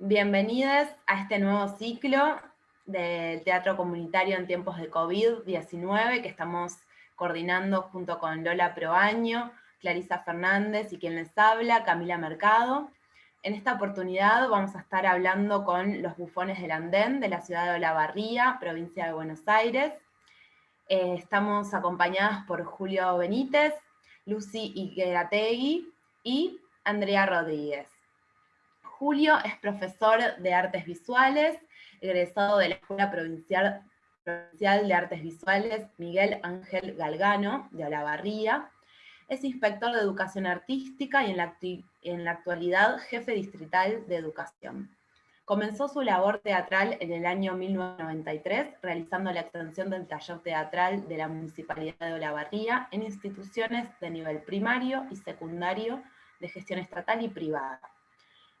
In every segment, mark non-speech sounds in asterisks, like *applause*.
Bienvenidos a este nuevo ciclo del Teatro Comunitario en tiempos de COVID-19 que estamos coordinando junto con Lola Proaño, Clarisa Fernández y quien les habla, Camila Mercado. En esta oportunidad vamos a estar hablando con los bufones del Andén de la ciudad de Olavarría, provincia de Buenos Aires. Eh, estamos acompañadas por Julio Benítez, Lucy Iguerategui y Andrea Rodríguez. Julio es profesor de artes visuales, egresado de la Escuela Provincial, de Artes Visuales Miguel Ángel Galgano, de Olavarría. Es inspector de educación artística y en la, en la actualidad jefe distrital de educación. Comenzó su labor teatral en el año 1993, realizando la extensión del taller teatral de la Municipalidad de Olavarría en instituciones de nivel primario y secundario de gestión estatal y privada.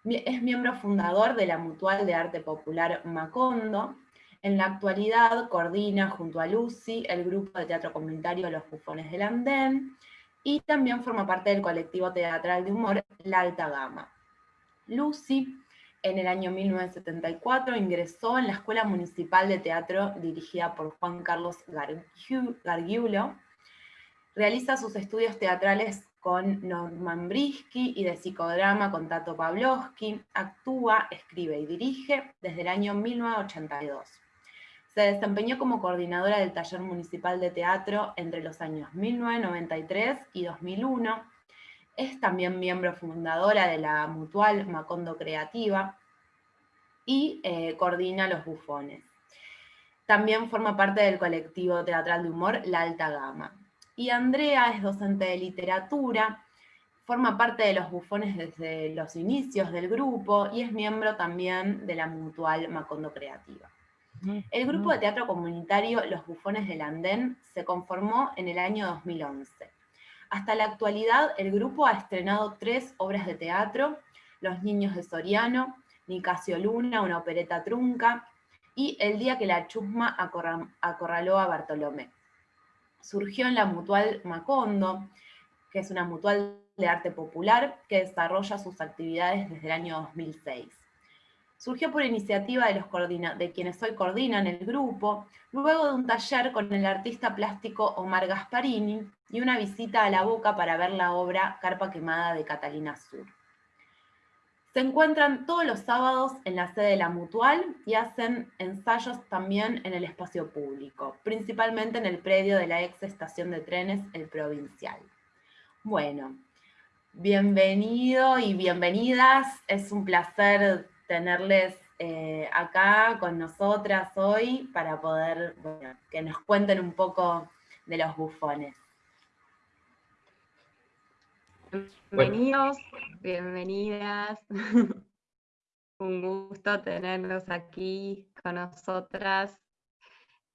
Es miembro fundador de la Mutual de Arte Popular Macondo. En la actualidad coordina junto a Lucy el grupo de teatro comunitario Los Bufones del Andén y también forma parte del colectivo teatral de humor La Alta Gama. Lucy en el año 1974 ingresó en la Escuela Municipal de Teatro dirigida por Juan Carlos Gargiulo. Realiza sus estudios teatrales con Norman Brisky y de psicodrama con Tato Pavlovsky. Actúa, escribe y dirige desde el año 1982. Se desempeñó como coordinadora del Taller Municipal de Teatro entre los años 1993 y 2001 es también miembro fundadora de la Mutual Macondo Creativa y eh, coordina los bufones. También forma parte del colectivo teatral de humor La Alta Gama. Y Andrea es docente de literatura, forma parte de los bufones desde los inicios del grupo y es miembro también de la Mutual Macondo Creativa. El grupo de teatro comunitario Los Bufones del Andén se conformó en el año 2011 hasta la actualidad, el grupo ha estrenado tres obras de teatro, Los Niños de Ni Casio Luna, una opereta trunca, y El día que la chusma acorraló a Bartolomé. Surgió en la Mutual Macondo, que es una mutual de arte popular que desarrolla sus actividades desde el año 2006 surgió por iniciativa de, los de quienes hoy coordinan el grupo, luego de un taller con el artista plástico Omar Gasparini y una visita a la Boca para ver la obra Carpa Quemada de Catalina Sur. Se encuentran todos los sábados en la sede de la Mutual y hacen ensayos también en el espacio público, principalmente en el predio de la ex estación de trenes El Provincial. Bueno, bienvenido y bienvenidas, es un placer tenerles eh, acá con nosotras hoy para poder que nos cuenten un poco de los bufones. Bienvenidos, bienvenidas. *laughs* un gusto tenerlos aquí con nosotras.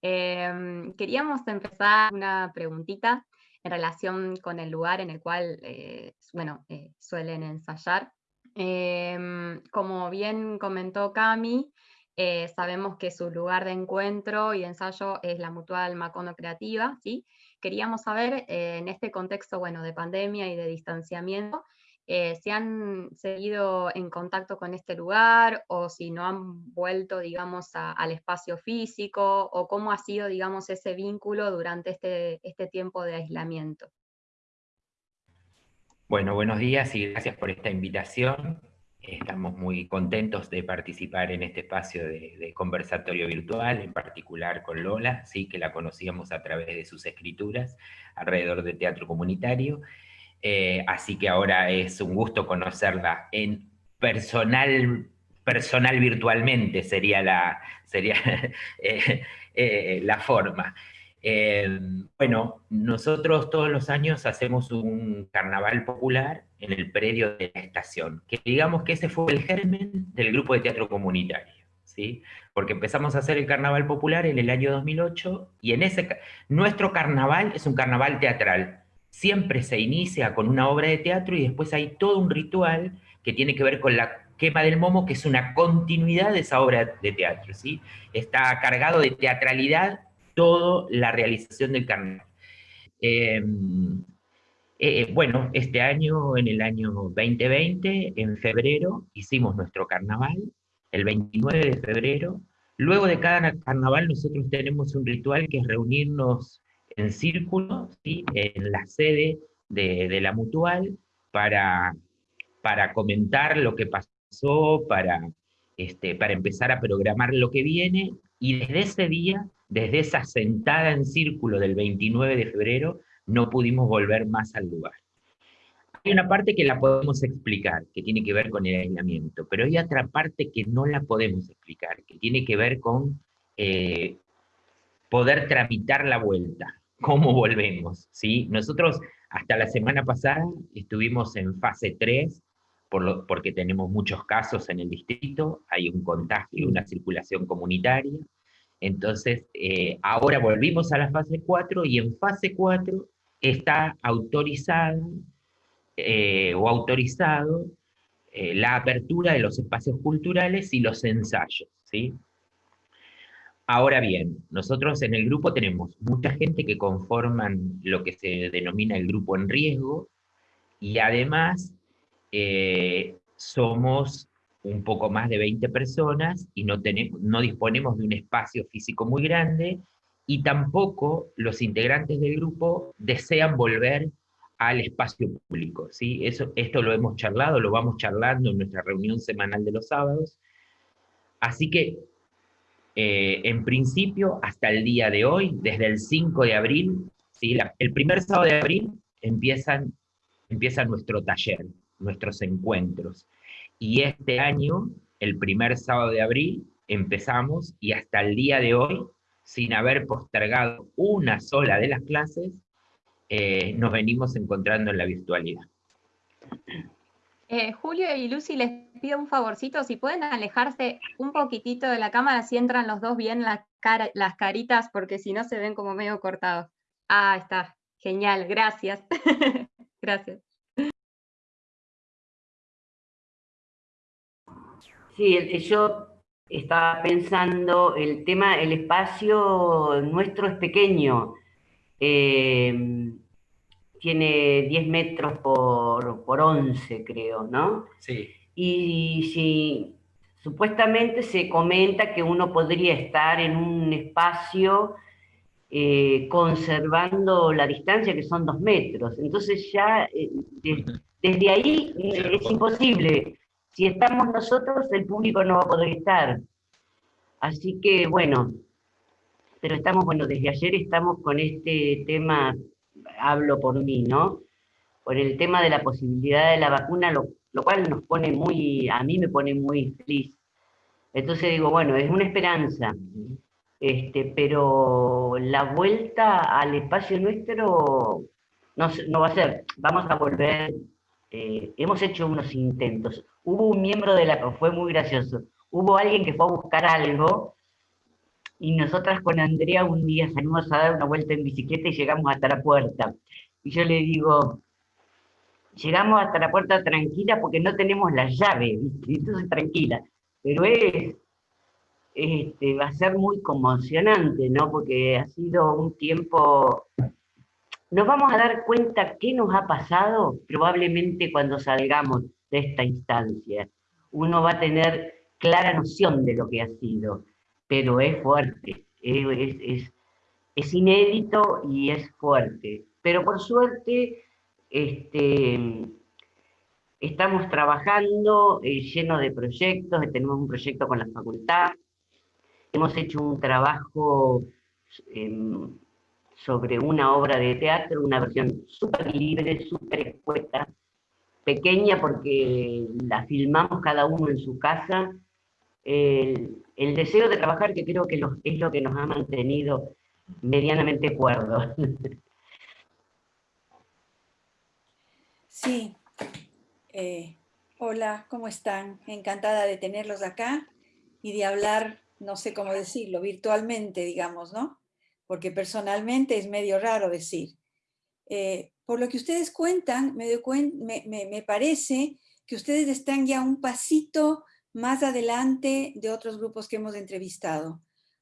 Em, queríamos empezar una preguntita en relación con el lugar en el cual, eh, bueno, eh, suelen ensayar. Em, como bien comentó Cami, eh, sabemos que su lugar de encuentro y ensayo es la Mutual Macono Creativa, ¿sí? Queríamos saber, eh, en este contexto bueno, de pandemia y de distanciamiento, eh, si han seguido en contacto con este lugar o si no han vuelto, digamos, al espacio físico o cómo ha sido, digamos, ese vínculo durante este, este tiempo de aislamiento. Bueno, buenos días y gracias por esta invitación. Estamos muy contentos de participar en este espacio de, conversatorio virtual, en particular con Lola, sí, que la conocíamos a través de sus escrituras alrededor de teatro comunitario. Eh, así que ahora es un gusto conocerla en personal, personal virtualmente, sería la, sería, *laughs* eh, eh, la forma. Eh, bueno, nosotros todos los años hacemos un carnaval popular en el predio de la estación, que digamos que ese fue el germen del grupo de teatro comunitario, ¿sí? Porque empezamos a hacer el carnaval popular en el año 2008 y en ese, nuestro carnaval es un carnaval teatral. Siempre se inicia con una obra de teatro y después hay todo un ritual que tiene que ver con la quema del momo, que es una continuidad de esa obra de teatro, ¿sí? Está cargado de teatralidad toda la realización del carnaval. Em, eh, bueno, este año, en el año 2020, en febrero, hicimos nuestro carnaval el 29 de febrero. Luego de cada carnaval nosotros tenemos un ritual que es reunirnos en círculo, en la sede de, la mutual, para, para comentar lo que pasó, para, este, para empezar a programar lo que viene, y desde ese día, desde esa sentada en círculo del 29 de febrero, no pudimos volver más al lugar. Hay una parte que la podemos explicar, que tiene que ver con el aislamiento, pero hay otra parte que no la podemos explicar, que tiene que ver con eh, poder tramitar la vuelta, cómo volvemos. ¿sí? Nosotros hasta la semana pasada estuvimos en fase 3, por porque tenemos muchos casos en el distrito, hay un contagio, una circulación comunitaria. Entonces, eh, ahora volvimos a la fase 4 y en fase 4 está autorizada eh, o autorizado eh, la apertura de los espacios culturales y los ensayos. ¿sí? Ahora bien, nosotros en el grupo tenemos mucha gente que conforman lo que se denomina el grupo en riesgo, y además somos un poco más de 20 personas y no, tenemos, no disponemos de un espacio físico muy grande, y tampoco los integrantes del grupo desean volver al espacio público. ¿sí? Eso, esto lo hemos charlado, lo vamos charlando en nuestra reunión semanal de los sábados. Así que eh, en principio, hasta el día de hoy, desde el 5 de abril, ¿sí? el primer sábado de abril empiezan, empieza nuestro taller, nuestros encuentros. Y este año, el primer sábado de abril, empezamos y hasta el día de hoy, sin haber postergado una sola de las clases, eh, nos venimos encontrando en la virtualidad. Eh, Julio y Lucy, les pido un favorcito, si pueden alejarse un poquitito de la cámara, si entran los dos bien las, las caritas, porque si no se ven como medio cortados. Ah, está, genial, gracias. *laughs* gracias. Sí, yo estaba pensando, el tema, el espacio nuestro es pequeño. Eh, tiene 10 metros por, por 11, creo, ¿no? Sí. Y si supuestamente se comenta que uno podría estar en un espacio eh, conservando la distancia, que son dos metros. Entonces ya eh, desde ahí eh, es imposible. Si estamos nosotros, el público no va a poder estar. Así que, bueno, pero estamos, bueno, desde ayer estamos con este tema hablo por mí, ¿no? Por el tema de la posibilidad de la vacuna, lo, cual nos pone muy, a mí me pone muy feliz. Entonces digo, bueno, es una esperanza, este, pero la vuelta al espacio nuestro no, no va a ser, vamos a volver, eh, hemos hecho unos intentos. Hubo un miembro de la fue muy gracioso, hubo alguien que fue a buscar algo y nosotras con Andrea un día salimos a dar una vuelta en bicicleta y llegamos hasta la puerta. Y yo le digo, llegamos hasta la puerta tranquila porque no tenemos la llave, entonces tranquila. Pero es, este, va a ser muy conmocionante, ¿no? Porque ha sido un tiempo... Nos vamos a dar cuenta qué nos ha pasado probablemente cuando salgamos de esta instancia. Uno va a tener clara noción de lo que ha sido pero es fuerte, es, es, inédito y es fuerte. Pero por suerte este, estamos trabajando eh, lleno de proyectos, tenemos un proyecto con la facultad, hemos hecho un trabajo em, sobre una obra de teatro, una versión súper libre, súper escueta, pequeña porque la filmamos cada uno en su casa, el, deseo de trabajar que creo que es lo que nos ha mantenido medianamente cuerdos. Sí. Eh, hola, ¿cómo están? Encantada de tenerlos acá y de hablar, no sé cómo decirlo, virtualmente, digamos, ¿no? Porque personalmente es medio raro decir. Eh, por lo que ustedes cuentan, me, me, me parece que ustedes están ya un pasito más adelante de otros grupos que hemos entrevistado,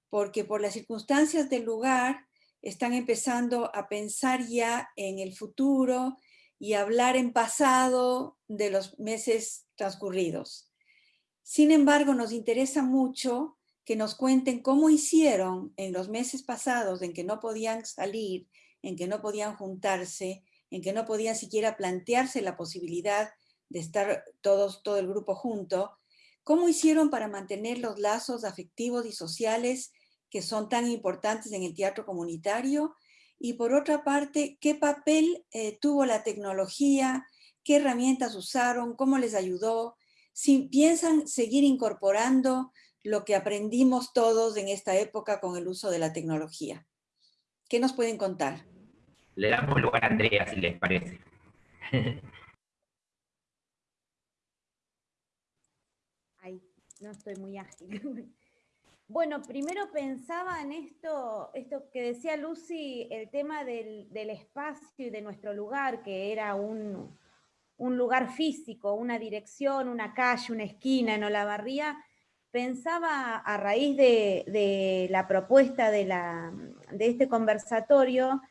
porque por las circunstancias del lugar están empezando a pensar ya en el futuro y hablar en pasado de los meses transcurridos. Sin embargo, nos interesa mucho que nos cuenten cómo hicieron en los meses pasados en que no podían salir, en que no podían juntarse, en que no podían siquiera plantearse la posibilidad de estar todos, todo el grupo junto, cómo hicieron para mantener los lazos afectivos y sociales que son tan importantes en el teatro comunitario y por otra parte, qué papel eh, tuvo la tecnología, qué herramientas usaron, cómo les ayudó, si piensan seguir incorporando lo que aprendimos todos en esta época con el uso de la tecnología. ¿Qué nos pueden contar? Le damos lugar a Andrea, si les parece. *laughs* Ay, no estoy muy ágil. *laughs* Bueno, primero pensaba en esto, esto que decía Lucy, el tema del, espacio y de nuestro lugar, que era un, lugar físico, una dirección, una calle, una esquina en Olavarría. Pensaba a raíz de, la propuesta de, de este conversatorio,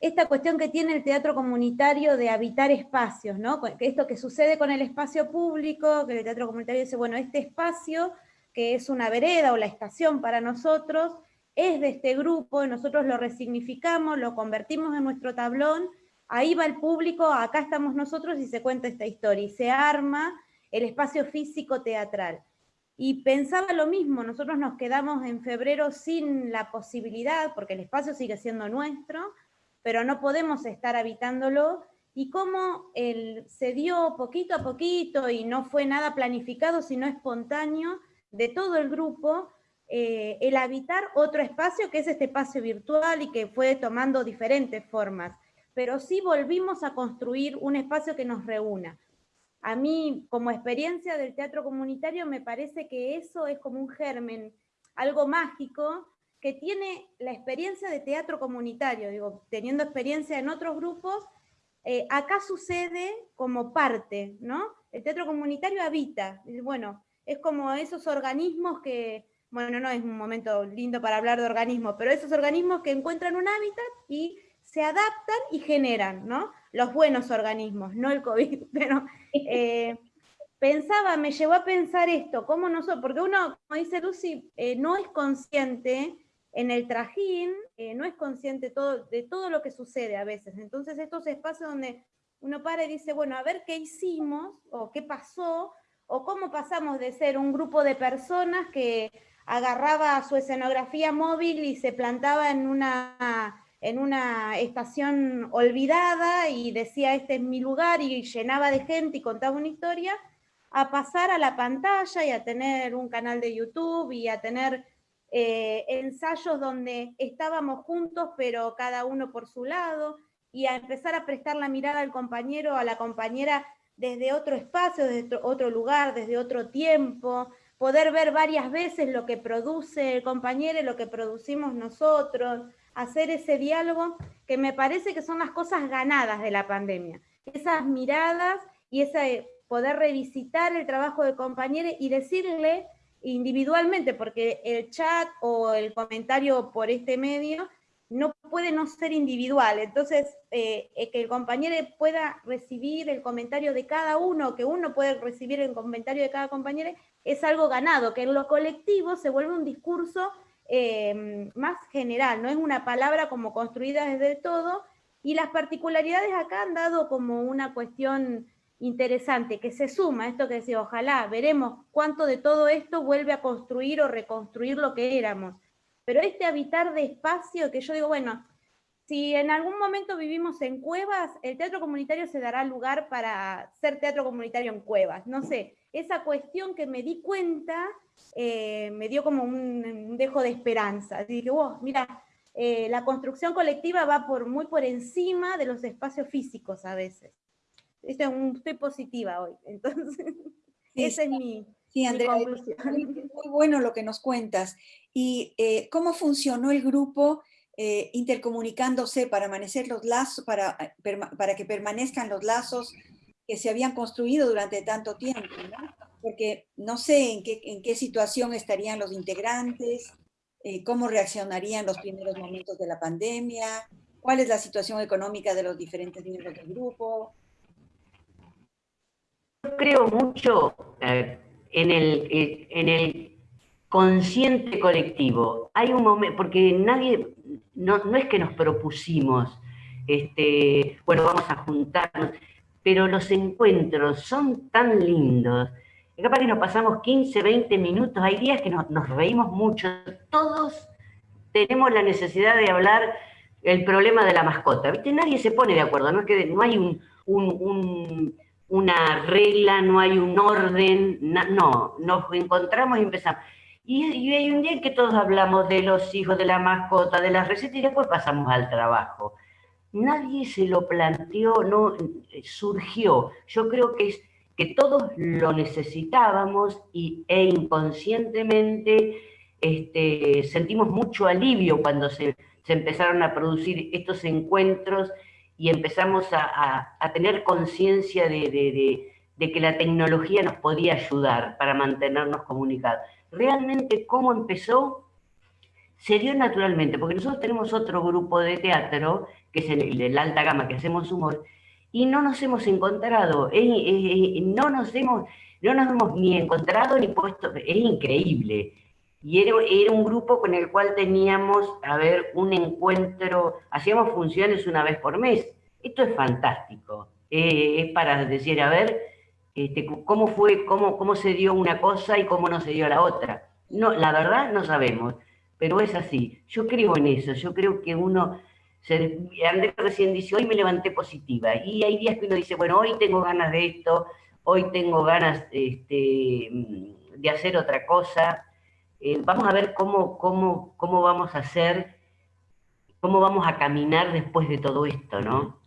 esta cuestión que tiene el teatro comunitario de habitar espacios, ¿no? Esto que sucede con el espacio público, que el teatro comunitario dice, bueno, este espacio que es una vereda o la estación para nosotros, es de este grupo, nosotros lo resignificamos, lo convertimos en nuestro tablón, ahí va el público, acá estamos nosotros y se cuenta esta historia, y se arma el espacio físico teatral. Y pensaba lo mismo, nosotros nos quedamos en febrero sin la posibilidad, porque el espacio sigue siendo nuestro, pero no podemos estar habitándolo, y cómo él se dio poquito a poquito y no fue nada planificado, sino espontáneo, de todo el grupo eh, el habitar otro espacio que es este espacio virtual y que fue tomando diferentes formas, pero sí volvimos a construir un espacio que nos reúna. A mí, como experiencia del teatro comunitario, me parece que eso es como un germen, algo mágico, que tiene la experiencia de teatro comunitario, digo, teniendo experiencia en otros grupos, eh, acá sucede como parte, ¿no? El teatro comunitario habita, bueno, es como esos organismos que, bueno, no es un momento lindo para hablar de organismos, pero esos organismos que encuentran un hábitat y se adaptan y generan, ¿no? Los buenos organismos, no el COVID, *laughs* pero eh, pensaba, me llevó a pensar esto, ¿cómo no porque uno, como dice Lucy, eh, no es consciente en el trajín, eh, no es consciente todo, de todo lo que sucede a veces. Entonces estos espacios donde uno para y dice, bueno, a ver qué hicimos o qué pasó o cómo pasamos de ser un grupo de personas que agarraba su escenografía móvil y se plantaba en una, en una estación olvidada y decía este es mi lugar y llenaba de gente y contaba una historia, a pasar a la pantalla y a tener un canal de YouTube y a tener eh, ensayos donde estábamos juntos pero cada uno por su lado y a empezar a prestar la mirada al compañero, a la compañera desde otro espacio, desde otro lugar, desde otro tiempo, poder ver varias veces lo que produce el compañero y lo que producimos nosotros, hacer ese diálogo, que me parece que son las cosas ganadas de la pandemia. Esas miradas y ese poder revisitar el trabajo del compañero y decirle individualmente, porque el chat o el comentario por este medio no puede no ser individual. Entonces, eh, eh, que el compañero pueda recibir el comentario de cada uno, que uno puede recibir el comentario de cada compañero, es algo ganado, que en lo colectivo se vuelve un discurso eh, más general, no es una palabra como construida desde todo, y las particularidades acá han dado como una cuestión interesante, que se suma, esto que decía, ojalá veremos cuánto de todo esto vuelve a construir o reconstruir lo que éramos. Pero este habitar de espacio que yo digo, bueno, si en algún momento vivimos en cuevas, el teatro comunitario se dará lugar para ser teatro comunitario en cuevas. No sé, esa cuestión que me di cuenta eh, me dio como un, dejo de esperanza. Dije, wow, mira, eh, la construcción colectiva va por, muy por encima de los espacios físicos a veces. estoy positiva hoy, *laughs* entonces esa es mi, Sí, Andrea, es muy bueno lo que nos cuentas. ¿Y eh, cómo funcionó el grupo eh, intercomunicándose para, los lazos, para, eh, para que permanezcan los lazos que se habían construido durante tanto tiempo? Porque no sé en qué, en qué situación estarían los integrantes, cómo reaccionarían los primeros momentos de la pandemia, cuál es la situación económica de los diferentes miembros del grupo. Creo mucho en el, eh, en el consciente colectivo. Hay un momento, porque nadie, no, no es que nos propusimos, este, bueno, vamos a juntarnos, pero los encuentros son tan lindos. Capaz que nos pasamos 15, 20 minutos, hay días que nos, nos reímos mucho, todos tenemos la necesidad de hablar el problema de la mascota. ¿Viste? Nadie se pone de acuerdo, no, hay un, un, una regla, no hay un orden, no, nos encontramos y empezamos. Y, hay un día en que todos hablamos de los hijos, de la mascota, de las recetas y después pasamos al trabajo. Nadie se lo planteó, no surgió. Yo creo que es que todos lo necesitábamos y, e inconscientemente este, sentimos mucho alivio cuando se, empezaron a producir estos encuentros y empezamos a, tener conciencia de, que la tecnología nos podía ayudar para mantenernos comunicados. Realmente, ¿cómo empezó? Se dio naturalmente, porque nosotros tenemos otro grupo de teatro, que es el de la alta gama, que hacemos humor, y no nos hemos encontrado, no, nos hemos, no nos hemos ni encontrado ni puesto, es increíble y era, un grupo con el cual teníamos, a ver, un encuentro, hacíamos funciones una vez por mes. Esto es fantástico. Eh, es para decir, a ver, este, cómo fue, cómo, cómo se dio una cosa y cómo no se dio la otra. No, la verdad no sabemos, pero es así. Yo creo en eso, yo creo que uno, se, Andrés recién dice, hoy me levanté positiva, y hay días que uno dice, bueno, hoy tengo ganas de esto, hoy tengo ganas este, de hacer otra cosa, eh, vamos a ver cómo, cómo, cómo vamos a hacer, cómo vamos a caminar después de todo esto, ¿no?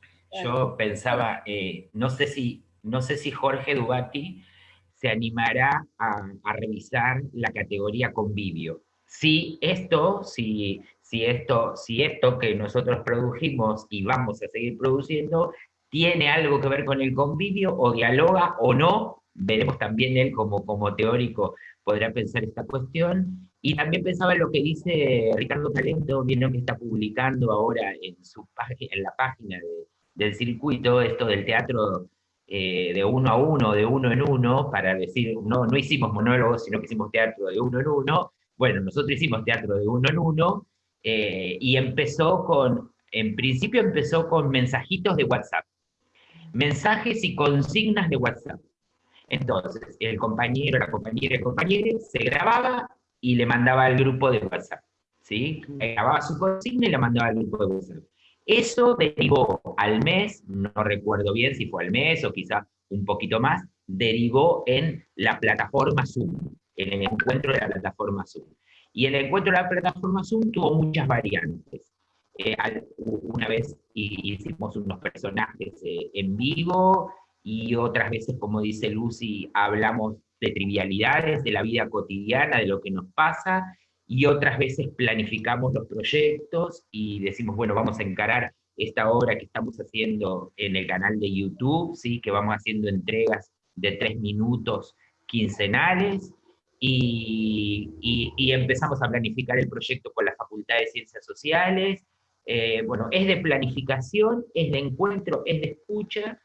Yo pensaba, eh, no, sé si, no sé si Jorge Dugati se animará a, revisar la categoría convivio. Si esto, si, esto, si esto que nosotros produjimos y vamos a seguir produciendo, tiene algo que ver con el convivio o dialoga o no, veremos también él como, como teórico podrá pensar esta cuestión. Y también pensaba en lo que dice Ricardo Talento, viendo que está publicando ahora en, su en la página del circuito esto del teatro eh, de uno a uno, de uno en uno, para decir, no, no hicimos monólogos, sino que hicimos teatro de uno en uno. Bueno, nosotros hicimos teatro de uno en uno, eh, y empezó con, en principio empezó con mensajitos de WhatsApp. Mensajes y consignas de WhatsApp. Entonces, el compañero, la compañera, el compañero se grababa y le mandaba al grupo de WhatsApp. ¿sí? Grababa su consigna y la mandaba al grupo de WhatsApp. Eso derivó al mes, no recuerdo bien si fue al mes o quizá un poquito más, derivó en la plataforma Zoom, en el encuentro de la plataforma Zoom. Y el encuentro de la plataforma Zoom tuvo muchas variantes. Eh, una vez hicimos unos personajes eh, en vivo, y otras veces, como dice Lucy, hablamos de trivialidades, de la vida cotidiana, de lo que nos pasa, y otras veces planificamos los proyectos y decimos, bueno, vamos a encarar esta obra que estamos haciendo en el canal de YouTube, ¿sí? que vamos haciendo entregas de tres minutos quincenales, y, y, empezamos a planificar el proyecto con la Facultad de Ciencias Sociales. Eh, bueno, es de planificación, es de encuentro, es de escucha,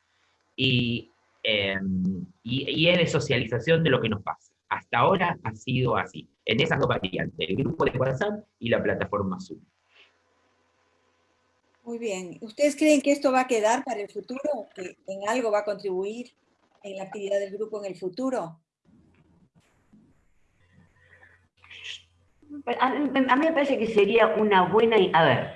Em, y, y, es de socialización de lo que nos pasa. Hasta ahora ha sido así, en esas dos variantes, el grupo de WhatsApp y la plataforma Zoom. Muy bien. ¿Ustedes creen que esto va a quedar para el futuro? ¿Que en algo va a contribuir en la actividad del grupo en el futuro? A, a mí me parece que sería una buena... A ver,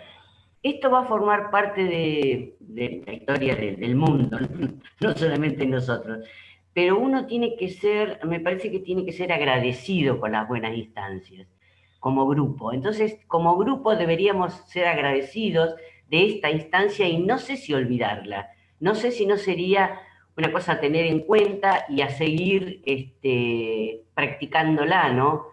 esto va a formar parte de, la historia del mundo, *laughs* no solamente nosotros. Pero uno tiene que ser, me parece que tiene que ser agradecido con las buenas instancias, como grupo. Entonces, como grupo deberíamos ser agradecidos de esta instancia y no sé si olvidarla. No sé si no sería una cosa a tener en cuenta y a seguir este, practicándola, ¿no?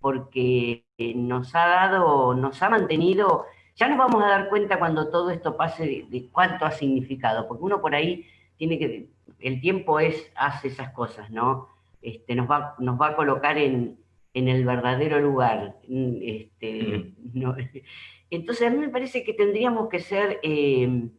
Porque nos ha dado, nos ha mantenido ya nos vamos a dar cuenta cuando todo esto pase de, cuánto ha significado, porque uno por ahí tiene que, el tiempo es, hace esas cosas, ¿no? Este, nos, va, nos va a colocar en, el verdadero lugar. Este, *laughs* Entonces a mí me parece que tendríamos que ser em,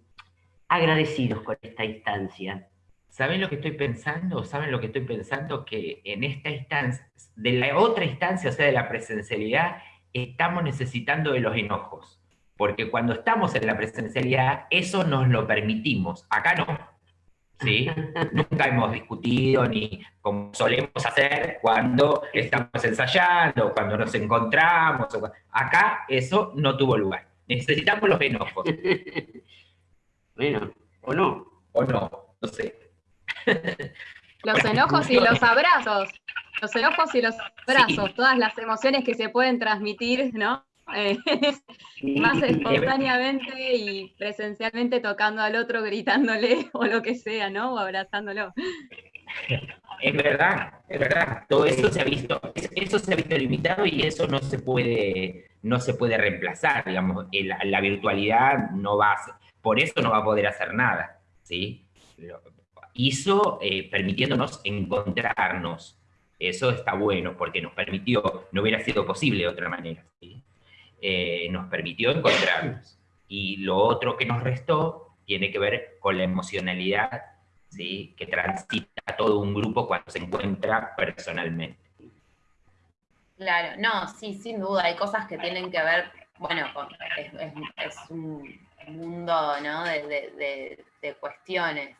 agradecidos con esta instancia. ¿Saben lo que estoy pensando? ¿Saben lo que estoy pensando? Que en esta instancia, de la otra instancia, o sea, de la presencialidad, estamos necesitando de los enojos. Porque cuando estamos en la presencialidad, eso nos lo permitimos. Acá no. ¿Sí? Nunca hemos discutido ni como solemos hacer cuando estamos ensayando, cuando nos encontramos. Acá eso no tuvo lugar. Necesitamos los enojos. *laughs* Bueno, o no. O no, no sé. *laughs* Los enojos y los abrazos. Los enojos y los abrazos, todas las emociones que se pueden transmitir, ¿no? Eh, *laughs* más espontáneamente *laughs* y presencialmente tocando al otro, gritándole *laughs* o lo que sea, ¿no? O abrazándolo. Es verdad, es verdad. Todo eso se ha visto, eso se ha visto limitado y eso no se puede, no se puede reemplazar, digamos. La, la virtualidad no va a, por eso no va a poder hacer nada, ¿sí? hizo eh, permitiéndonos encontrarnos. Eso está bueno porque nos permitió, no hubiera sido posible de otra manera, eh, nos permitió encontrarnos. Y lo otro que nos restó tiene que ver con la emocionalidad ¿sí? que transita todo un grupo cuando se encuentra personalmente. Claro, no, sí, sin duda, hay cosas que tienen que ver, bueno, es, un mundo ¿no? de, de cuestiones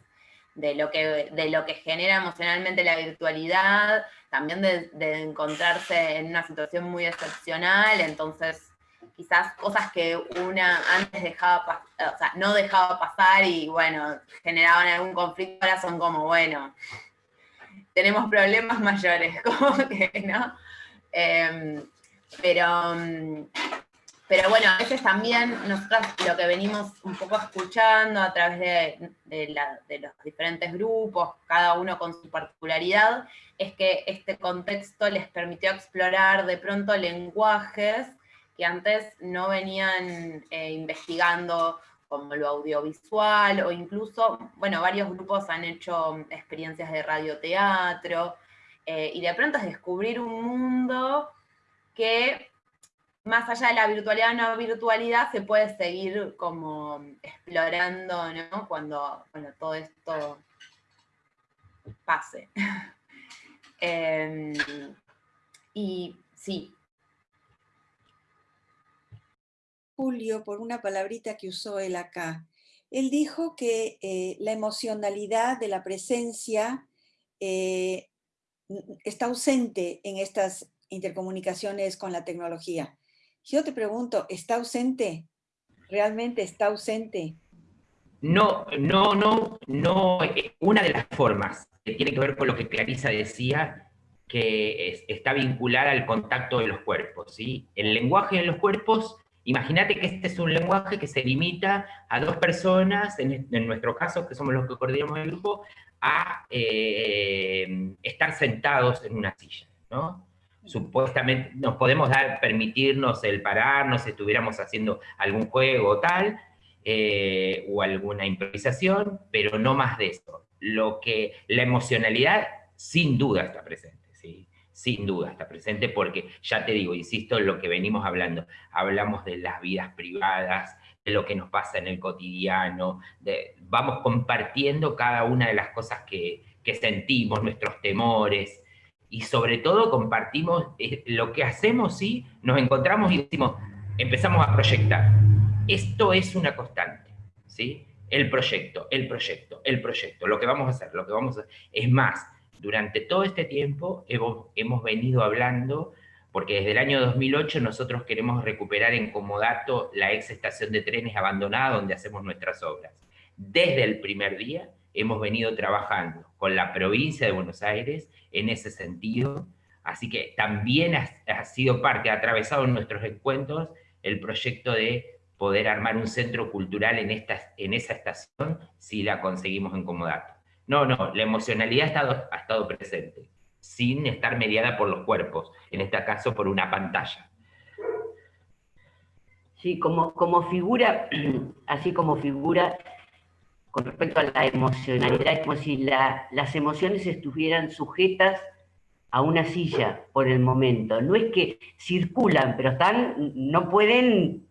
de lo que, de lo que genera emocionalmente la virtualidad, también de, encontrarse en una situación muy excepcional, entonces quizás cosas que una antes dejaba, o sea, no dejaba pasar y bueno, generaban algún conflicto, ahora son como, bueno, tenemos problemas mayores, *laughs* como que, ¿no? Em, pero, pero bueno, a veces también nosotros lo que venimos un poco escuchando a través de, los diferentes grupos, cada uno con su particularidad, es que este contexto les permitió explorar de pronto lenguajes que antes no venían eh, investigando como lo audiovisual o incluso, bueno, varios grupos han hecho experiencias de radioteatro eh, y de pronto es descubrir un mundo que más allá de la virtualidad o no virtualidad, se puede seguir como explorando, ¿no? Cuando, todo esto pase. *laughs* Em, y sí. Julio, por una palabrita que usó él acá, él dijo que eh, la emocionalidad de la presencia eh, está ausente en estas intercomunicaciones con la tecnología. Yo te pregunto, ¿está ausente? ¿Realmente está ausente? No, no, no, no. Eh, una de las formas que tiene que ver con lo que Clarisa decía, que está vinculada al contacto de los cuerpos. ¿sí? El lenguaje de los cuerpos, imagínate que este es un lenguaje que se limita a dos personas, en, nuestro caso, que somos los que coordinamos el grupo, a eh, estar sentados en una silla. ¿no? supuestamente nos podemos dar, permitirnos el pararnos si estuviéramos haciendo algún juego o tal, eh, o alguna improvisación, pero no más de eso. Lo que, la emocionalidad sin duda está presente. Sin duda está presente porque, ya te digo, insisto en lo que venimos hablando, hablamos de las vidas privadas, de lo que nos pasa en el cotidiano, de, vamos compartiendo cada una de las cosas que, que sentimos, nuestros temores, y sobre todo compartimos eh, lo que hacemos, sí, nos encontramos y decimos, empezamos a proyectar. Esto es una constante, ¿sí? El proyecto, el proyecto, el proyecto, lo que vamos a hacer, lo que vamos a hacer. Es más, durante todo este tiempo hemos, hemos venido hablando, porque desde el año 2008 nosotros queremos recuperar en Comodato la ex estación de trenes abandonada donde hacemos nuestras obras. Desde el primer día hemos venido trabajando con la provincia de Buenos Aires en ese sentido, así que también ha, sido parte, ha atravesado en nuestros encuentros el proyecto de poder armar un centro cultural en, esta, en esa estación si la conseguimos en Comodato. No, no, la emocionalidad ha estado, ha estado presente, sin estar mediada por los cuerpos, en este caso por una pantalla. Sí, como, como figura, así como figura, con respecto a la emocionalidad, es como si las emociones estuvieran sujetas a una silla por el momento. No es que circulan, pero están, no pueden,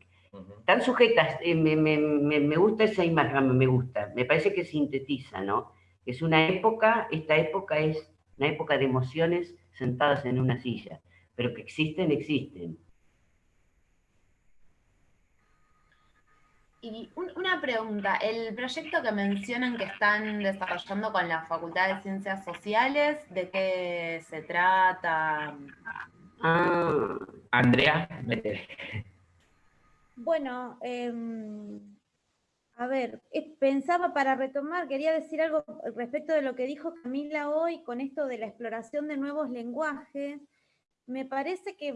están sujetas. Eh, me, gusta esa imagen, me gusta, me parece que sintetiza, ¿no? Es una época, esta época es una época de emociones sentadas en una silla, pero que existen, existen. Y una pregunta, el proyecto que mencionan que están desarrollando con la Facultad de Ciencias Sociales, ¿de qué se trata? Ah, Andrea, Bueno, em, a ver, eh, pensaba para retomar, quería decir algo respecto de lo que dijo Camila hoy con esto de la exploración de nuevos lenguajes. Me parece que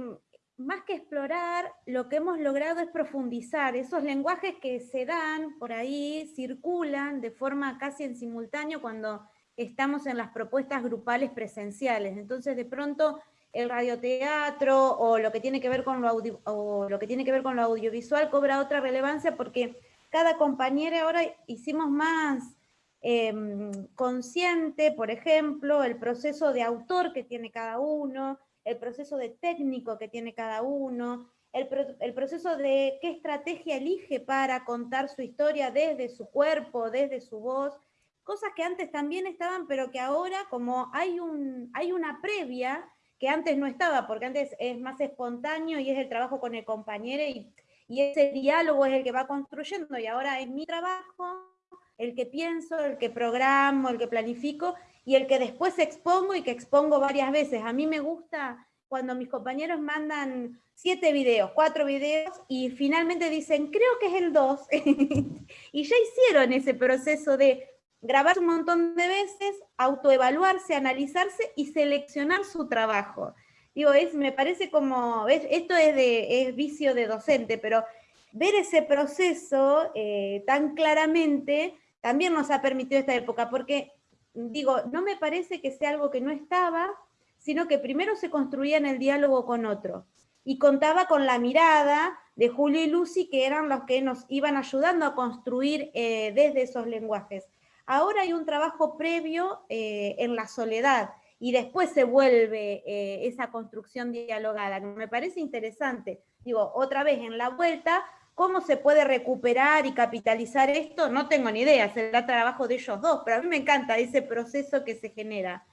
más que explorar, lo que hemos logrado es profundizar. Esos lenguajes que se dan por ahí, circulan de forma casi en simultáneo cuando estamos en las propuestas grupales presenciales. Entonces, de pronto, el radioteatro o lo que tiene que ver con lo, o lo, que tiene que ver con lo audiovisual cobra otra relevancia porque cada compañera ahora hicimos más em, consciente, por ejemplo, el proceso de autor que tiene cada uno, el proceso de técnico que tiene cada uno, el, proceso de qué estrategia elige para contar su historia desde su cuerpo, desde su voz, cosas que antes también estaban, pero que ahora como hay, un, hay una previa que antes no estaba, porque antes es más espontáneo y es el trabajo con el compañero y, y ese diálogo es el que va construyendo y ahora es mi trabajo, el que pienso, el que programo, el que planifico y el que después expongo y que expongo varias veces. A mí me gusta cuando mis compañeros mandan siete videos, cuatro videos, y finalmente dicen, creo que es el dos, *laughs* y ya hicieron ese proceso de grabar un montón de veces, autoevaluarse, analizarse y seleccionar su trabajo. Digo, es, me parece como, esto es, de, es vicio de docente, pero ver ese proceso eh, tan claramente también nos ha permitido esta época, porque digo, no me parece que sea algo que no estaba, sino que primero se construía en el diálogo con otro. Y contaba con la mirada de Julio y Lucy, que eran los que nos iban ayudando a construir eh, desde esos lenguajes. Ahora hay un trabajo previo eh, en la soledad, y después se vuelve eh, esa construcción dialogada, me parece interesante. Digo, otra vez en la vuelta ¿Cómo se puede recuperar y capitalizar esto? No tengo ni idea, será trabajo de ellos dos, pero a mí me encanta ese proceso que se genera.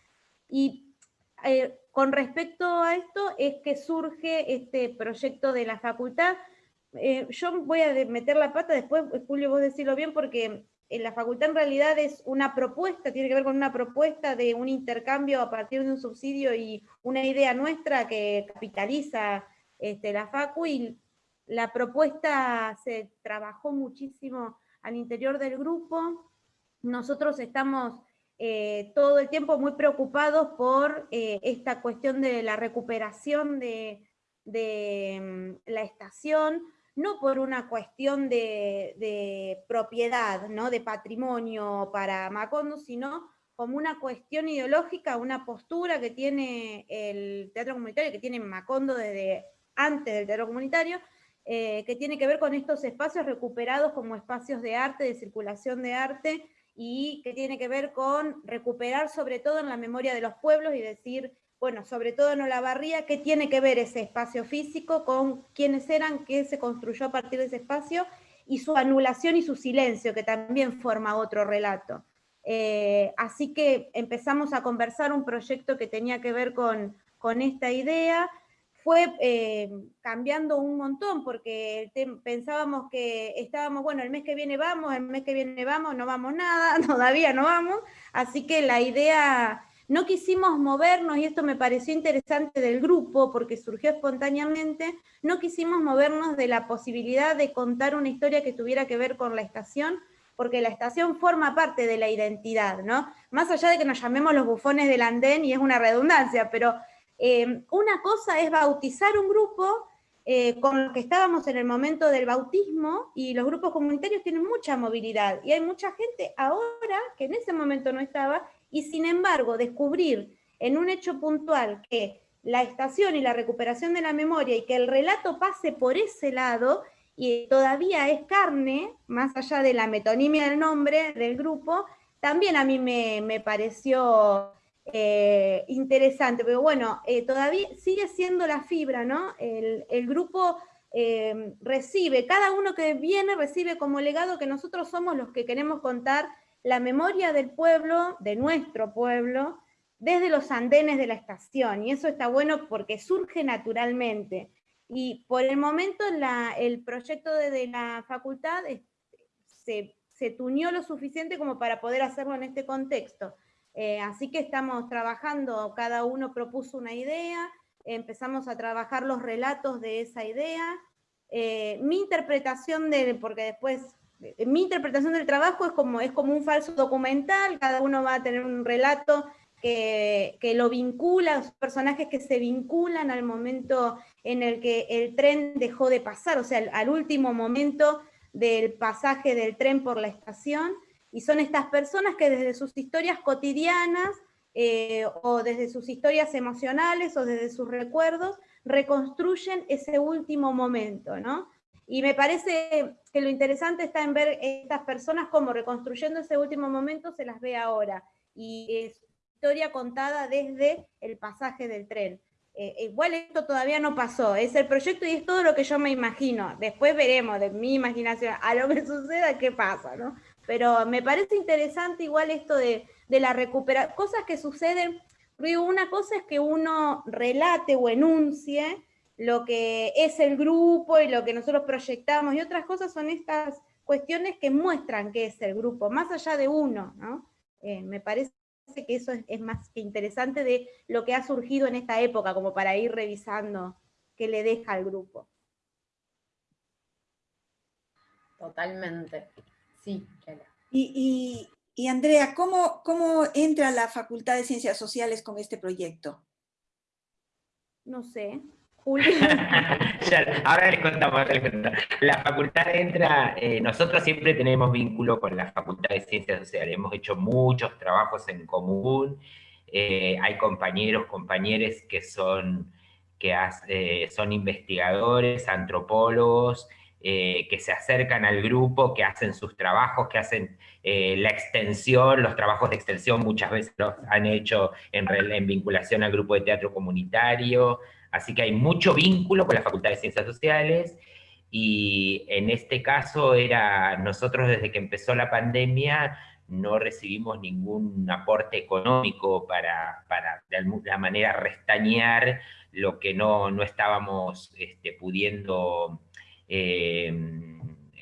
Y eh, con respecto a esto es que surge este proyecto de la facultad. Eh, yo voy a meter la pata, después Julio vos decirlo bien, porque en la facultad en realidad es una propuesta, tiene que ver con una propuesta de un intercambio a partir de un subsidio y una idea nuestra que capitaliza este, la facu y la propuesta se trabajó muchísimo al interior del grupo. Nosotros estamos eh, todo el tiempo muy preocupados por eh, esta cuestión de la recuperación de, mm, la estación, no por una cuestión de, propiedad, ¿no? de patrimonio para Macondo, sino como una cuestión ideológica, una postura que tiene el teatro comunitario, que tiene Macondo desde antes del teatro comunitario, eh, que tiene que ver con estos espacios recuperados como espacios de arte, de circulación de arte, y que tiene que ver con recuperar sobre todo en la memoria de los pueblos y decir, bueno, sobre todo en Olavarría, qué tiene que ver ese espacio físico con quiénes eran, qué se construyó a partir de ese espacio, y su anulación y su silencio, que también forma otro relato. Eh, así que empezamos a conversar un proyecto que tenía que ver con, con esta idea, fue eh, cambiando un montón, porque pensábamos que estábamos, bueno, el mes que viene vamos, el mes que viene vamos, no vamos nada, *laughs* todavía no vamos, así que la idea, no quisimos movernos, y esto me pareció interesante del grupo, porque surgió espontáneamente, no quisimos movernos de la posibilidad de contar una historia que tuviera que ver con la estación, porque la estación forma parte de la identidad, ¿no? Más allá de que nos llamemos los bufones del andén, y es una redundancia, pero eh, una cosa es bautizar un grupo eh, con los que estábamos en el momento del bautismo y los grupos comunitarios tienen mucha movilidad y hay mucha gente ahora que en ese momento no estaba y sin embargo descubrir en un hecho puntual que la estación y la recuperación de la memoria y que el relato pase por ese lado y todavía es carne, más allá de la metonimia del nombre del grupo, también a mí me, me pareció eh, interesante, pero bueno, eh, todavía sigue siendo la fibra, ¿no? El, grupo eh, recibe, cada uno que viene recibe como legado que nosotros somos los que queremos contar la memoria del pueblo, de nuestro pueblo, desde los andenes de la estación, y eso está bueno porque surge naturalmente. Y por el momento el proyecto de, la facultad se, se tuneó lo suficiente como para poder hacerlo en este contexto. Eh, así que estamos trabajando, cada uno propuso una idea, empezamos a trabajar los relatos de esa idea. Eh, mi interpretación de, porque después, mi interpretación del trabajo es como, es como un falso documental, cada uno va a tener un relato que, lo vincula, los personajes que se vinculan al momento en el que el tren dejó de pasar, o sea, al último momento del pasaje del tren por la estación, y son estas personas que desde sus historias cotidianas eh, o desde sus historias emocionales o desde sus recuerdos reconstruyen ese último momento, ¿no? Y me parece que lo interesante está en ver estas personas como reconstruyendo ese último momento se las ve ahora. Y es historia contada desde el pasaje del tren. Eh, igual esto todavía no pasó, es el proyecto y es todo lo que yo me imagino. Después veremos de mi imaginación a lo que *laughs* suceda qué pasa, ¿no? pero me parece interesante igual esto de, la recuperación, cosas que suceden, una cosa es que uno relate o enuncie lo que es el grupo y lo que nosotros proyectamos, y otras cosas son estas cuestiones que muestran qué es el grupo, más allá de uno, ¿no? Eh, me parece que eso es, es, más que interesante de lo que ha surgido en esta época, como para ir revisando qué le deja al grupo. Totalmente. Sí, Y, y, Andrea, ¿cómo, ¿cómo entra la Facultad de Ciencias Sociales con este proyecto? No sé. *laughs* Ahora les contamos, La facultad entra, eh, nosotros siempre tenemos vínculo con la Facultad de Ciencias Sociales, hemos hecho muchos trabajos en común, eh, hay compañeros, compañeras que son, que eh, son investigadores, antropólogos, que se acercan al grupo, que hacen sus trabajos, que hacen la extensión, los trabajos de extensión muchas veces los han hecho en, vinculación al grupo de teatro comunitario, así que hay mucho vínculo con la Facultad de Ciencias Sociales, y en este caso era, nosotros desde que empezó la pandemia, no recibimos ningún aporte económico para, para de alguna manera restañar lo que no, no estábamos este, pudiendo eh,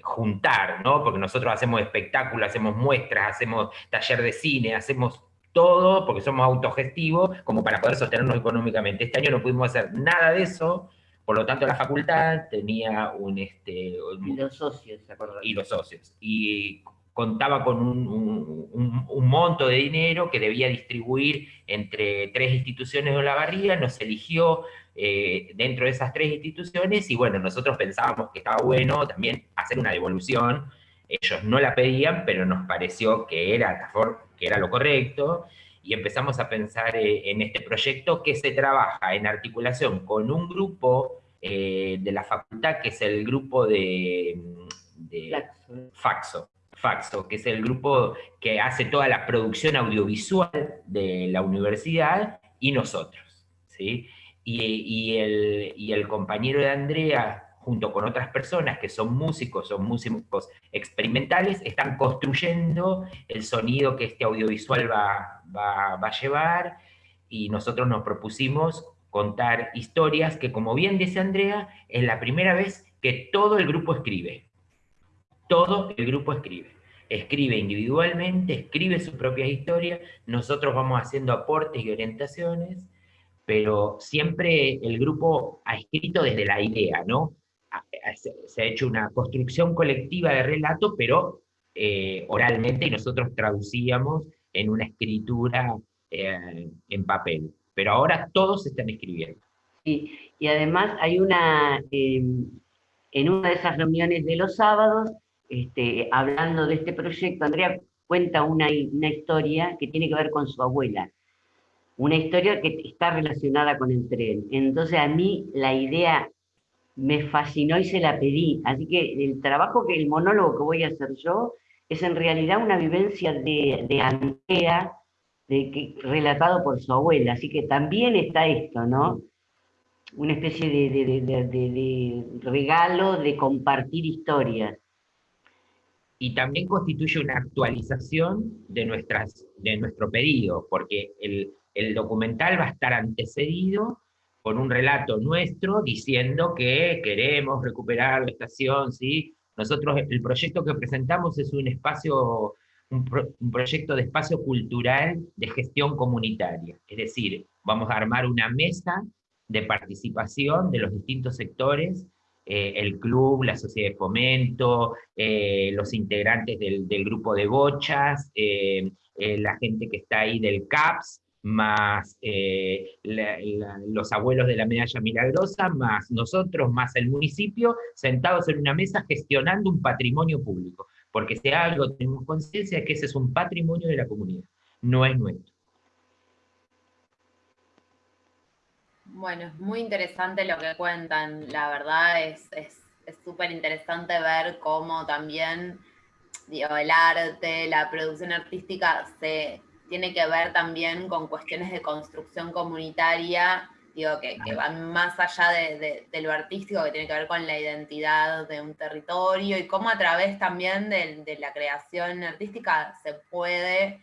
juntar, ¿no? Porque nosotros hacemos espectáculos, hacemos muestras, hacemos taller de cine, hacemos todo porque somos autogestivos como para poder sostenernos económicamente. Este año no pudimos hacer nada de eso, por lo tanto la facultad tenía un... Este, y los socios, ¿se Y los socios. Y contaba con un, monto de dinero que debía distribuir entre tres instituciones de la barriga, nos eligió eh, dentro de esas tres instituciones, y bueno, nosotros pensábamos que estaba bueno también hacer una devolución, ellos no la pedían, pero nos pareció que era, que era lo correcto, y empezamos a pensar eh, en este proyecto que se trabaja en articulación con un grupo eh, de la facultad, que es el grupo de, de Faxo. Faxo, que es el grupo que hace toda la producción audiovisual de la universidad, y nosotros. ¿sí? y, el, y el compañero de Andrea junto con otras personas que son músicos, son músicos experimentales, están construyendo el sonido que este audiovisual va, va, va, a llevar, y nosotros nos propusimos contar historias que, como bien dice Andrea, es la primera vez que todo el grupo escribe. Todo el grupo escribe. Escribe individualmente, escribe sus propias historias, nosotros vamos haciendo aportes y orientaciones, pero siempre el grupo ha escrito desde la idea, ¿no? Se ha hecho una construcción colectiva de relato, pero eh, oralmente, y nosotros traducíamos en una escritura eh, en papel. Pero ahora todos están escribiendo. Y, y además hay una, em, en una de esas reuniones de los sábados, este, hablando de este proyecto, Andrea cuenta una, una historia que tiene que ver con su abuela una historia que está relacionada con el tren. Entonces a mí la idea me fascinó y se la pedí. Así que el trabajo que el monólogo que voy a hacer yo es en realidad una vivencia de, de Andrea, de que, relatado por su abuela. Así que también está esto, ¿no? Una especie de, de regalo de compartir historias. y también constituye una actualización de, nuestras, de nuestro pedido, porque el, el documental va a estar antecedido con un relato nuestro diciendo que queremos recuperar la estación, ¿sí? Nosotros, el proyecto que presentamos es un espacio, un, proyecto de espacio cultural de gestión comunitaria, es decir, vamos a armar una mesa de participación de los distintos sectores, eh, el club, la sociedad de fomento, eh, los integrantes del, grupo de bochas, eh, la gente que está ahí del CAPS, más eh, los abuelos de la medalla milagrosa, más nosotros, más el municipio, sentados en una mesa gestionando un patrimonio público. Porque si algo tenemos conciencia es que ese es un patrimonio de la comunidad, no es nuestro. Bueno, es muy interesante lo que cuentan, la verdad es súper interesante ver cómo también el arte, la producción artística se tiene que ver también con cuestiones de construcción comunitaria, digo, que, van más allá de, lo artístico, que tiene que ver con la identidad de un territorio y cómo a través también de, la creación artística se puede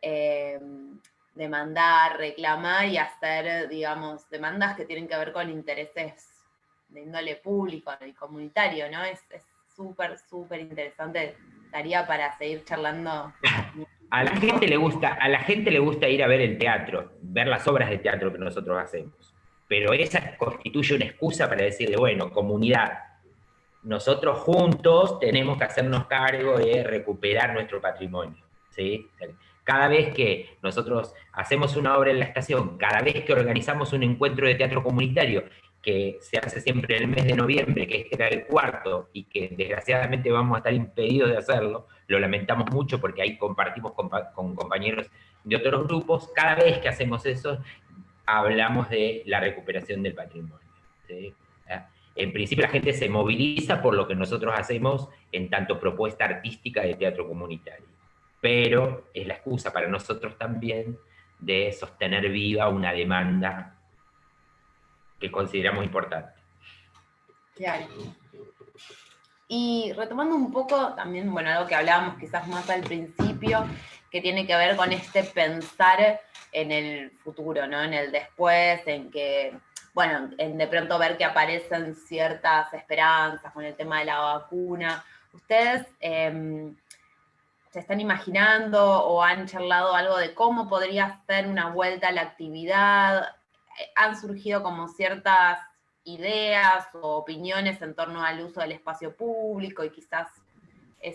eh, demandar, reclamar y hacer, digamos, demandas que tienen que ver con intereses de índole público y comunitario, ¿no? Es súper, súper interesante. Daría para seguir charlando *laughs* a la gente le gusta, a la gente le gusta ir a ver el teatro, ver las obras de teatro que nosotros hacemos. Pero esa constituye una excusa para decirle, bueno, comunidad, nosotros juntos tenemos que hacernos cargo de recuperar nuestro patrimonio. ¿sí? Cada vez que nosotros hacemos una obra en la estación, cada vez que organizamos un encuentro de teatro comunitario que se hace siempre en el mes de noviembre, que este era el cuarto, y que desgraciadamente vamos a estar impedidos de hacerlo, lo lamentamos mucho porque ahí compartimos con, compañeros de otros grupos, cada vez que hacemos eso, hablamos de la recuperación del patrimonio. Ah, en principio la gente se moviliza por lo que nosotros hacemos en tanto propuesta artística de teatro comunitario, pero es la excusa para nosotros también de sostener viva una demanda que consideramos importante. Claro. Y retomando un poco también, bueno, algo que hablábamos quizás más al principio, que tiene que ver con este pensar en el futuro, ¿no? En el después, en que, bueno, en de pronto ver que aparecen ciertas esperanzas con el tema de la vacuna. ¿Ustedes em, se están imaginando o han charlado algo de cómo podría ser una vuelta a la actividad? Han surgido como ciertas ideas o opiniones en torno al uso del espacio público y quizás...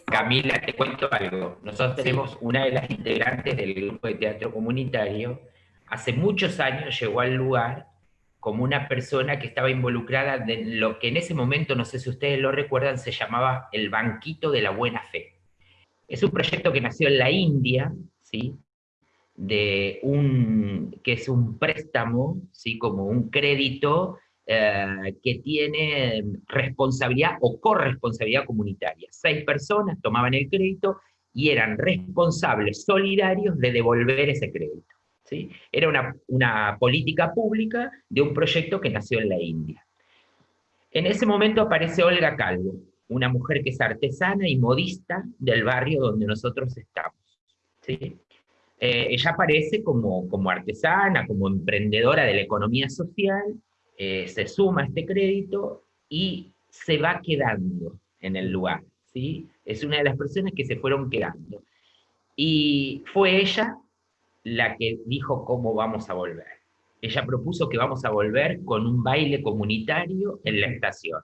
Camila, te cuento algo. Nosotros tenemos una de las integrantes del grupo de teatro comunitario, hace muchos años llegó al lugar como una persona que estaba involucrada en lo que en ese momento, no sé si ustedes lo recuerdan, se llamaba el Banquito de la Buena Fe. Es un proyecto que nació en la India, ¿sí? De un, que es un préstamo, ¿sí? como un crédito eh, que tiene responsabilidad o corresponsabilidad comunitaria. Seis personas tomaban el crédito y eran responsables solidarios de devolver ese crédito. ¿sí? Era una, una política pública de un proyecto que nació en la India. En ese momento aparece Olga Calvo, una mujer que es artesana y modista del barrio donde nosotros estamos. ¿sí? Eh, ella aparece como, como artesana, como emprendedora de la economía social, eh, se suma a este crédito y se va quedando en el lugar. ¿sí? Es una de las personas que se fueron quedando. Y fue ella la que dijo cómo vamos a volver. Ella propuso que vamos a volver con un baile comunitario en la estación.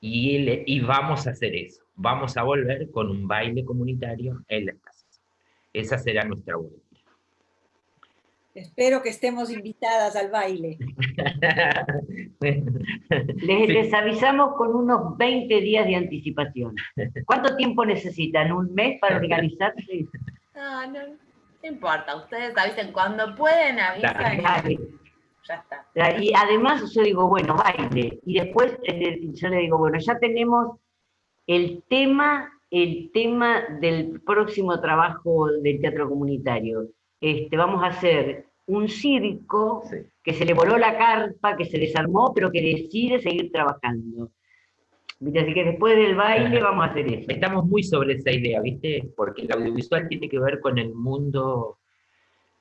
Y, y vamos a hacer eso. Vamos a volver con un baile comunitario en la estación. Esa será nuestra vuelta. Espero que estemos invitadas al baile. *laughs* les, avisamos con unos 20 días de anticipación. ¿Cuánto tiempo necesitan? ¿Un mes para organizarse? No, *laughs* no, no importa. Ustedes avisen cuando pueden, avisan. Ya está. Y además yo digo, bueno, baile. Y después eh, yo le digo, bueno, ya tenemos el tema el tema del próximo trabajo del teatro comunitario. Este, vamos a hacer un circo que se le voló la carpa, que se desarmó, pero que decide seguir trabajando. Así que después del baile vamos a hacer eso. Estamos muy sobre esa idea, ¿viste? Porque el audiovisual tiene que ver con el mundo,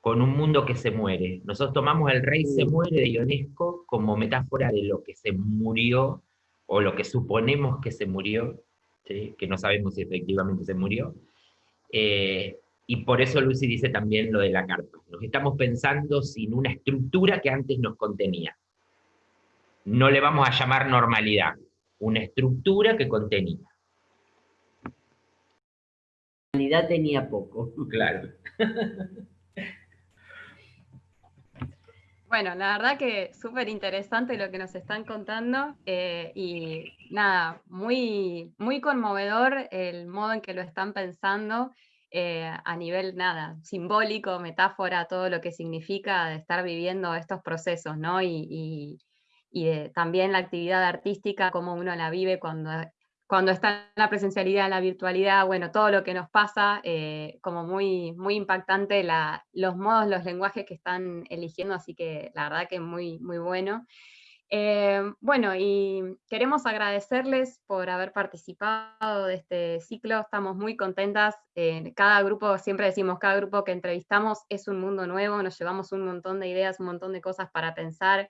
con un mundo que se muere. Nosotros tomamos El Rey se muere de Ionesco como metáfora de lo que se murió, o lo que suponemos que se murió, que no sabemos si efectivamente se murió. Eh, y por eso Lucy dice también lo de la carpa. Nos estamos pensando sin una estructura que antes nos contenía. No le vamos a llamar normalidad, una estructura que contenía. La humanidad tenía poco. Claro. *laughs* Bueno, la verdad que súper interesante lo que nos están contando eh, y nada, muy, muy conmovedor el modo en que lo están pensando eh, a nivel nada, simbólico, metáfora, todo lo que significa estar viviendo estos procesos, ¿no? y y también la actividad artística, cómo uno la vive cuando, cuando está en la presencialidad, en la virtualidad, bueno, todo lo que nos pasa, eh, como muy, muy impactante los modos, los lenguajes que están eligiendo, así que la verdad que muy, muy bueno. Eh, bueno, y queremos agradecerles por haber participado de este ciclo, estamos muy contentas, cada grupo, siempre decimos, cada grupo que entrevistamos es un mundo nuevo, nos llevamos un montón de ideas, un montón de cosas para pensar,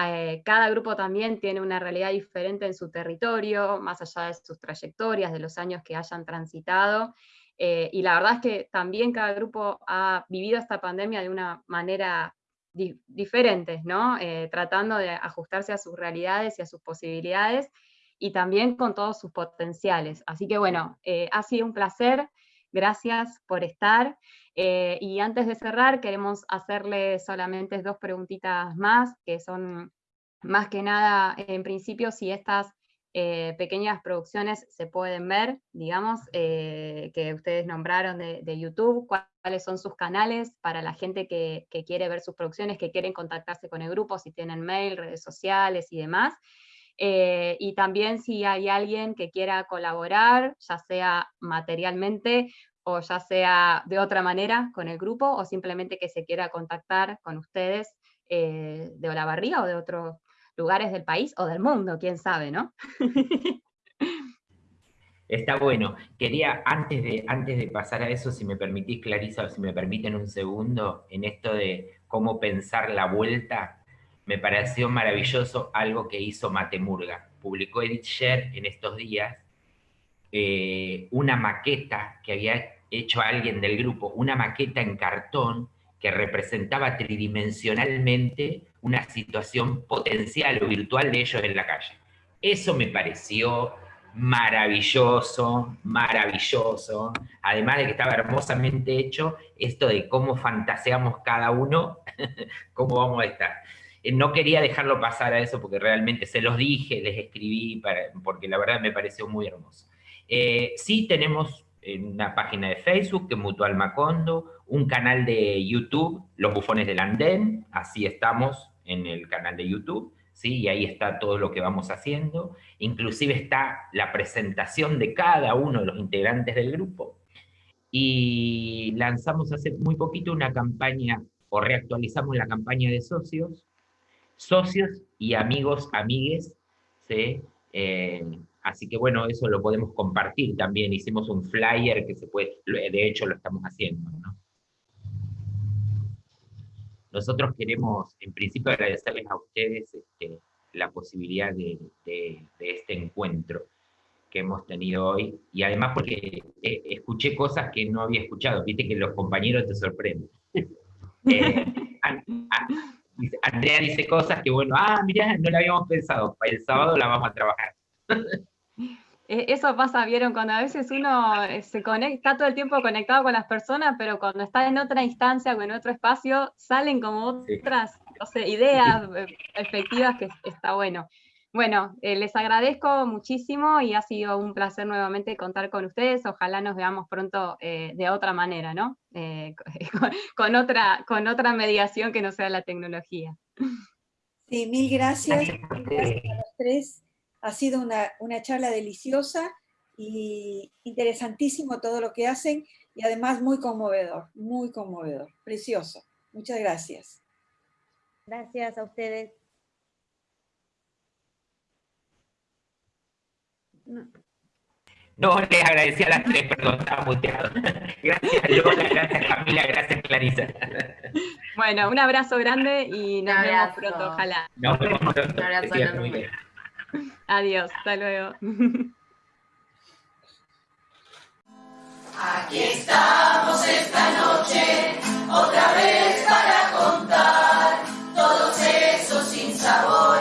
eh, cada grupo también tiene una realidad diferente en su territorio, más allá de sus trayectorias, de los años que hayan transitado. Eh, y la verdad es que también cada grupo ha vivido esta pandemia de una manera diferente, ¿no? Eh, tratando de ajustarse a sus realidades y a sus posibilidades, y también con todos sus potenciales. Así que bueno, ha sido un placer, gracias por estar. Eh, y antes de cerrar, queremos hacerle solamente dos preguntitas más, que son más que nada, en principio, si estas eh, pequeñas producciones se pueden ver, digamos, eh, que ustedes nombraron de, YouTube, cuáles son sus canales para la gente que, quiere ver sus producciones, que quieren contactarse con el grupo, si tienen mail, redes sociales y demás. Y también si hay alguien que quiera colaborar, ya sea materialmente o ya sea de otra manera con el grupo, o simplemente que se quiera contactar con ustedes eh, de Olavarría o de otros lugares del país o del mundo, quién sabe, ¿no? *laughs* Está bueno. Quería, antes de, antes de pasar a eso, si me permitís, Clarisa, o si me permiten un segundo, en esto de cómo pensar la vuelta, me pareció maravilloso algo que hizo Matemurga. Publicó Edith Sher en estos días eh, una maqueta que había hecho alguien del grupo una maqueta en cartón que representaba tridimensionalmente una situación potencial o virtual de ellos en la calle. Eso me pareció maravilloso, maravilloso, además de que estaba hermosamente hecho esto de cómo fantaseamos cada uno, *laughs* cómo vamos a estar. Eh, no quería dejarlo pasar a eso porque realmente se los dije, les escribí, porque la verdad me pareció muy hermoso. Eh, sí tenemos en una página de Facebook, que es Mutual Macondo, un canal de YouTube, Los Bufones del Andén, así estamos en el canal de YouTube, ¿sí? y ahí está todo lo que vamos haciendo, inclusive está la presentación de cada uno de los integrantes del grupo, y lanzamos hace muy poquito una campaña, o reactualizamos la campaña de socios, socios y amigos, amigues, ¿sí? Eh, Así que bueno, eso lo podemos compartir también. Hicimos un flyer que se puede, de hecho lo estamos haciendo. Nosotros queremos, en principio, agradecerles a ustedes este, la posibilidad de, este encuentro que hemos tenido hoy, y además porque eh, escuché cosas que no había escuchado, viste que los compañeros te sorprenden. *laughs* Eh, Andrea dice cosas que, bueno, ah, mira, no la habíamos pensado, para el sábado la vamos a trabajar. *laughs* E, eso pasa, vieron, cuando a veces uno eh, se conecta, está todo el tiempo conectado con las personas, pero cuando está en otra instancia o en otro espacio, salen como otras ideas, eh, perspectivas que está bueno. Bueno, eh, les agradezco muchísimo y ha sido un placer nuevamente contar con ustedes. Ojalá nos veamos pronto de otra manera, ¿no? *laughs* con, otra, con otra mediación que no sea la tecnología. Sí, mil gracias. gracias a los tres. Ha sido una, charla deliciosa y interesantísimo todo lo que hacen y además muy conmovedor, muy conmovedor, precioso. Muchas gracias. Gracias a ustedes. No. No, les agradecí a las tres, perdón, estaba muteado. *laughs* Gracias Lola, gracias Camila, gracias Clarisa. Bueno, un abrazo grande y nos vemos pronto, ojalá. Nos vemos pronto. Un abrazo muy. Adiós, hasta luego. *laughs* Aquí estamos esta noche, otra vez para contar todos esos sinsabores.